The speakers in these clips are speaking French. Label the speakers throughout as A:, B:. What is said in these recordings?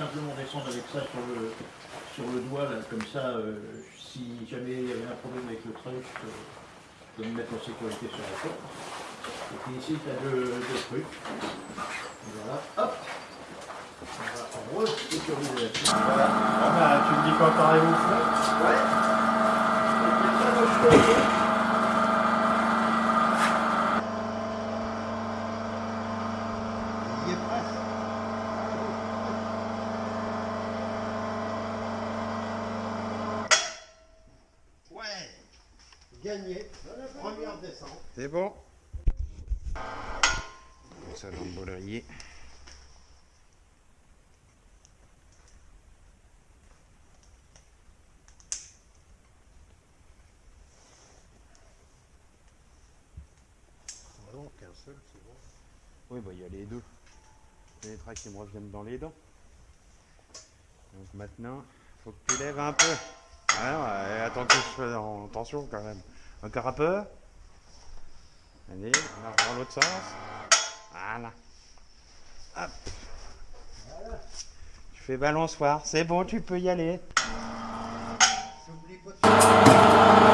A: simplement descendre avec ça sur le, sur le doigt, là, comme ça, euh, si jamais il y avait un problème avec le truc, euh, je peux me mettre en sécurité sur la corde. Et puis ici, tu as deux, deux trucs. Voilà, hop On va re-sécuriser là-dessus. Voilà.
B: Ah bah, tu me dis quand t'arrives au fond
A: Ouais. Et puis après, moi, je Il y est presque. Ouais Gagné Première descente.
B: C'est bon. Ça dans le bolerier.
A: Non, qu'un seul, c'est bon.
B: Oui, bah il y a les deux. Les traits qui me reviennent dans les dents. Donc maintenant, faut que tu lèves un peu. Alors, euh, attends que je fasse attention quand même. Encore un peu. Allez, on va dans l'autre sens. Voilà. Hop. Tu fais balançoire. C'est bon, tu peux y aller.
A: N'oublie pas de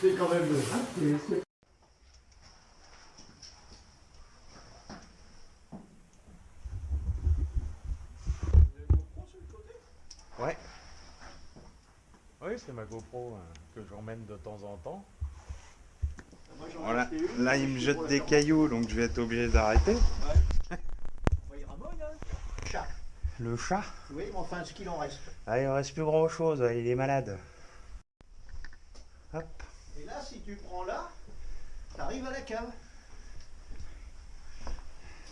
A: C'est quand même le c'est- c'est-
B: Ouais. Oui, c'est ma GoPro hein, que j'emmène de temps en temps.
A: Moi, j'en ai
B: Voilà.
A: une,
B: Là, il me jette des cailloux, donc je vais être obligé d'arrêter.
A: Ouais, il ramone, hein. Chat.
B: Le chat
A: Oui, mais enfin, ce qu'il en reste.
B: Ah, il ne reste plus grand chose, il est malade. Hop.
A: Et là, si tu prends là, t'arrives à la cave.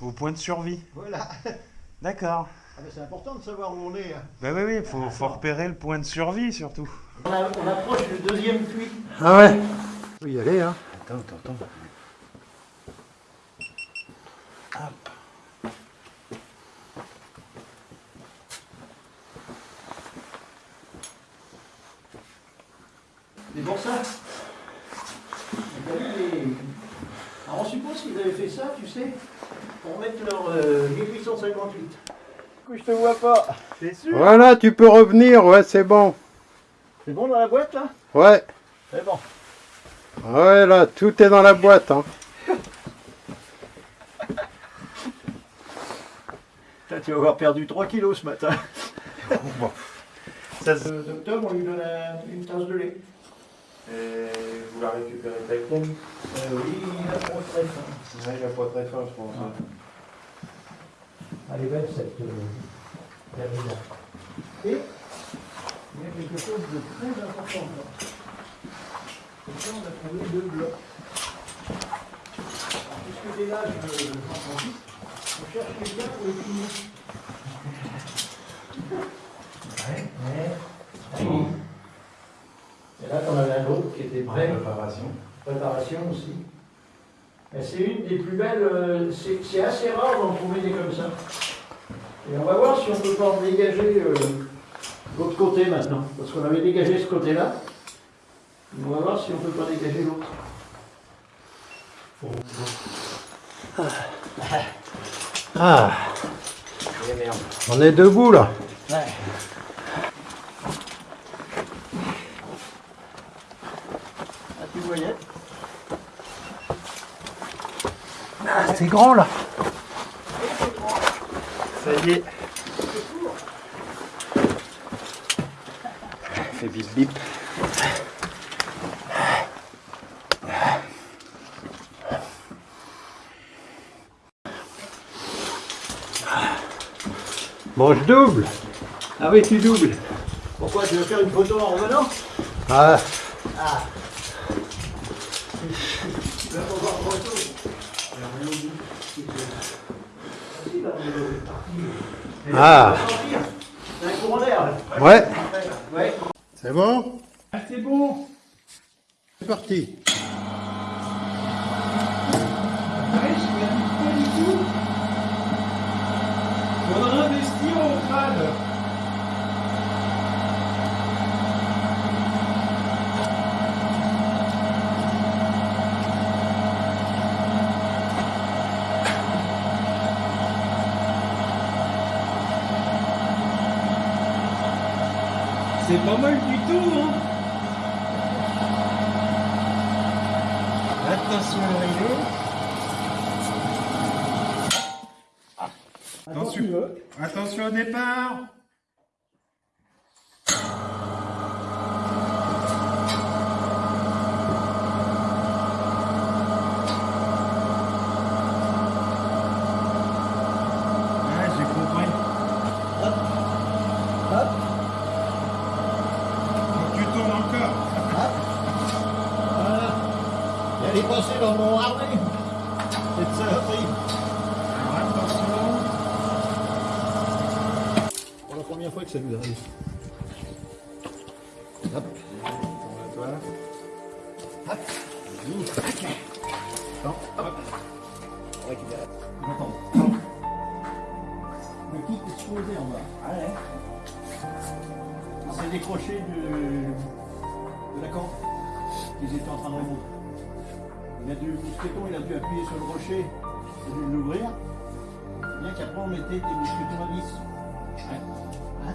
B: Au point de survie.
A: Voilà.
B: D'accord.
A: Ah, mais c'est important de savoir où on est. hein.
B: Bah oui, oui, faut, faut repérer le point de survie surtout.
A: On, a- on approche du deuxième puits.
C: Ah ouais Faut y aller, hein.
B: Attends, attends, attends. Hop.
A: C'est pour ça. Vous avez les- Alors, on suppose qu'ils avaient fait ça, tu sais, pour mettre leur euh, 1858. Du coup, je te vois pas. C'est sûr?
C: Voilà, tu peux revenir, ouais, c'est bon.
A: C'est bon dans la boîte, là?
C: Ouais,
A: C'est bon.
C: ouais, là, tout est dans la boîte, hein.
A: Putain, tu vas avoir perdu 3 kilos ce matin.
B: Bon. Ça,
A: Le docteur, on lui donne un- une tasse de lait.
B: Et vous la récupérez avec elle
A: Euh, oui, il a trop très faim.
B: Ouais, il a pas très faim, je pense. hein.
A: Belle cette euh, Vermina. Et il y a quelque chose de très important là. Et ça, on a trouvé deux blocs. Puisque t'es là, je j'en profite. On cherche quelqu'un pour les finir. Ouais, ouais. Et là, t'en avais un autre qui était prêt.
B: Préparation.
A: Préparation aussi. Et C'est une des plus belles, euh, c'est assez rare d'en trouver des comme ça. Et on va voir si on peut pas en dégager euh, l'autre côté maintenant. Parce qu'on avait dégagé ce côté-là. On va voir si on peut pas dégager l'autre.
C: Ah,
A: merde.
C: on est debout, là.
A: Ouais. Ah, tu voyais
C: Ah, c'est grand, là.
B: Ça y est. Fait bip bip.
C: Bon, je double.
A: Ah oui, tu doubles. Pourquoi Tu veux faire une photo en revenant?
C: Ah,
A: Tu vas pas voir photo.
C: Ah.
A: C'est un courant d'air.
C: ouais.
A: Ouais.
C: C'est bon
A: Ah, c'est bon.
C: C'est parti.
B: C'est pas mal du tout, hein Attention à l'arrivée. Attention. Attention au départ. Ouais, j'ai compris.
A: Hop.
B: Donc tu tournes encore.
A: Voilà. Et elle est passée dans mon harnais. Cette saloperie.
B: Alors attention.
A: Pour la première fois que ça nous arrive. Hop.
B: À toi.
A: Hop. Attends. Hop. On récupère. Attends. Le kit est exposé en bas. Allez. C'est décroché de, de la camp qu'ils étaient en train de remonter. Il a dû, mousqueton, il a dû appuyer sur le rocher, il a dû l'ouvrir. Bien qu'après on mettait des mousquetons à vis. Ouais.